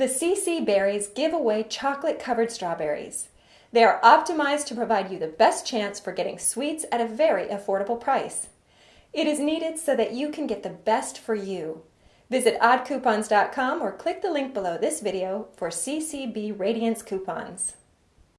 The CC Berries give away chocolate covered strawberries. They are optimized to provide you the best chance for getting sweets at a very affordable price. It is needed so that you can get the best for you. Visit oddcoupons.com or click the link below this video for CCB Radiance coupons.